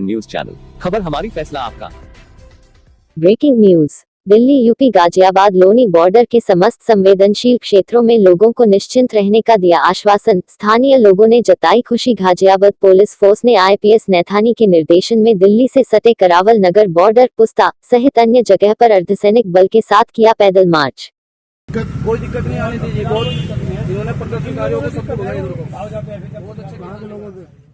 News channel खबर हमारी फैसला आपका। Breaking news Delhi UP Ghaziabad Loni border के समस्त संवेदनशील क्षेत्रों में लोगों को निश्चिंत रहने का दिया आश्वासन। स्थानीय लोगों ने जताई खुशी। गाजियाबाद पुलिस फोर्स ने आईपीएस नैथानी के निर्देशन में दिल्ली से सटे करावल नगर बॉर्डर पुस्ता सहित अन्य जगह पर अर्धसैनिक बल के साथ किया पैदल मार्च। कोई दिक्कत नहीं आने दीजिए बहुत। इन्होंने प्रदर्शनकारियों को सबको बुलाया इधर को बहुत अच्छे लोगों से।